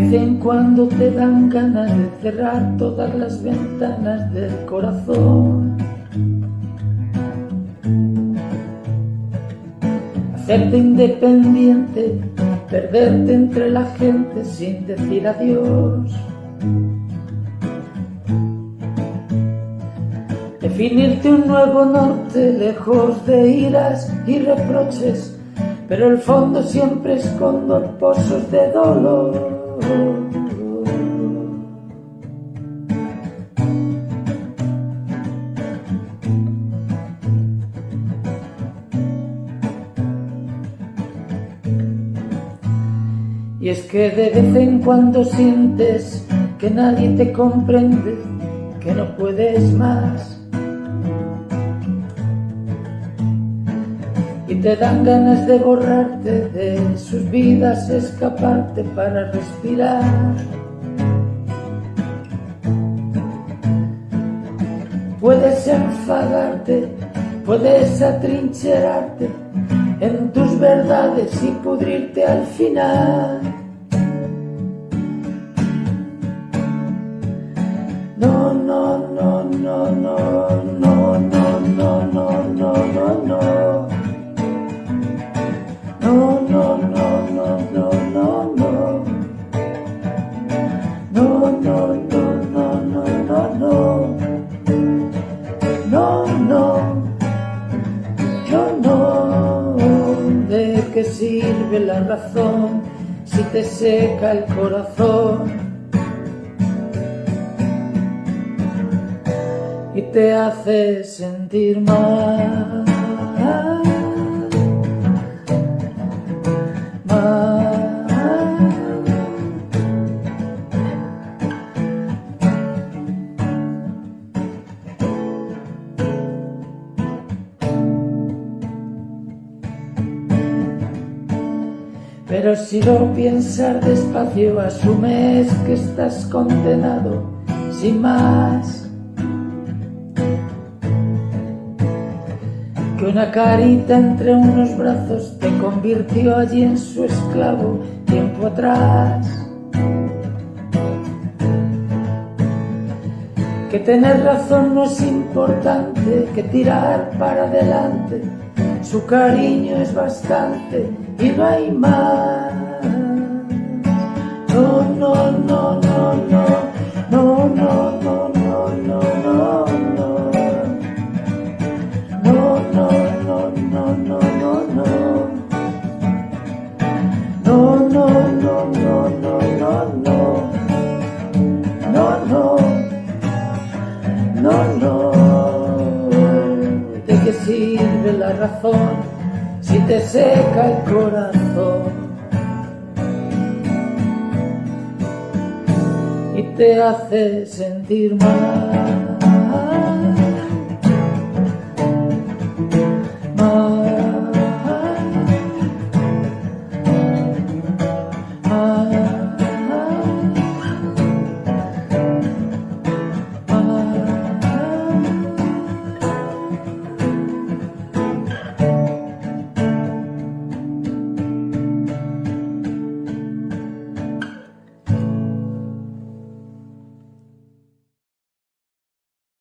vez en cuando te dan ganas de cerrar todas las ventanas del corazón. Hacerte independiente, perderte entre la gente sin decir adiós. Definirte un nuevo norte lejos de iras y reproches pero el fondo siempre escondo pozos de dolor. Y es que de vez en cuando sientes que nadie te comprende, que no puedes más te dan ganas de borrarte de sus vidas, escaparte para respirar. Puedes enfadarte, puedes atrincherarte en tus verdades y pudrirte al final. Sirve la razón si te seca el corazón? Y te hace sentir mal. Pero si lo piensas despacio, asumes que estás condenado, sin más. Que una carita entre unos brazos te convirtió allí en su esclavo tiempo atrás. Que tener razón no es importante, que tirar para adelante, su cariño es bastante y no hay más. No, no, no, no, no, no, no, no, no, no, no, no. No, no, no, no, no, no, no. No, no, no, no, no, no, no. No, no. No, no. ¿De qué sirve la razón? Si te seca el corazón y te hace sentir mal.